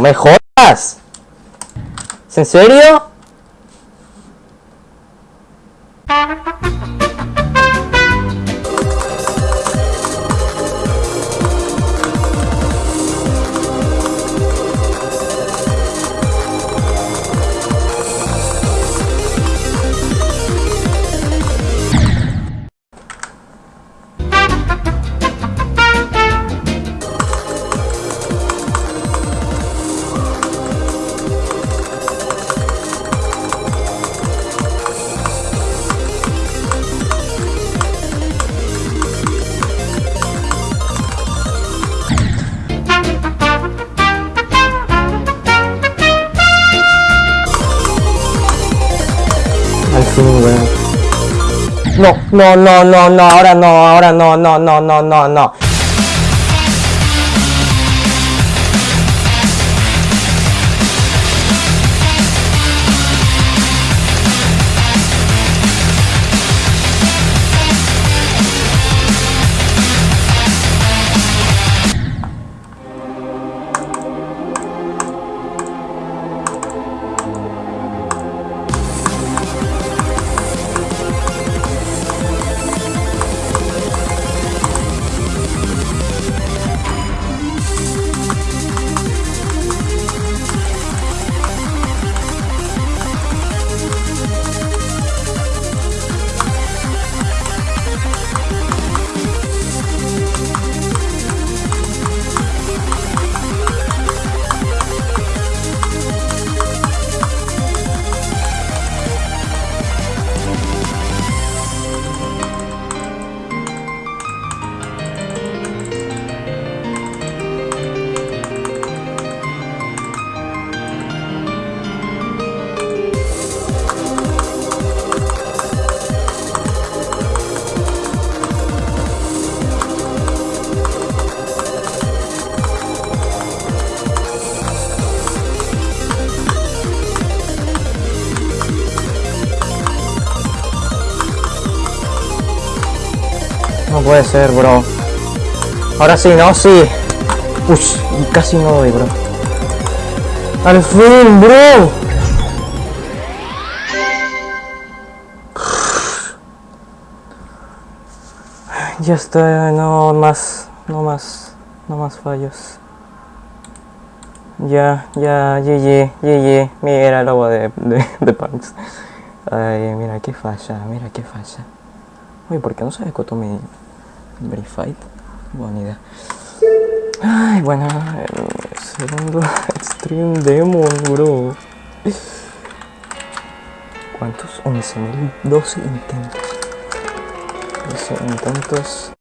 me jodas. ¿Es en serio? No, no, no, no, no, ahora no, ahora no, no, no, no, no, no. No puede ser, bro. Ahora sí, no, sí. Ush, casi no doy, bro. Al fin, bro. Ya está, no más, no más, no más fallos. Ya, ya, GG, GG, mira el logo de, de, de. Ay, mira qué falla, mira qué falla. Uy, ¿por qué no se ejecutó mi verified? Buena idea. Ay, bueno, el segundo Extreme Demon, bro. ¿Cuántos? 11.012 intentos. 12 intentos.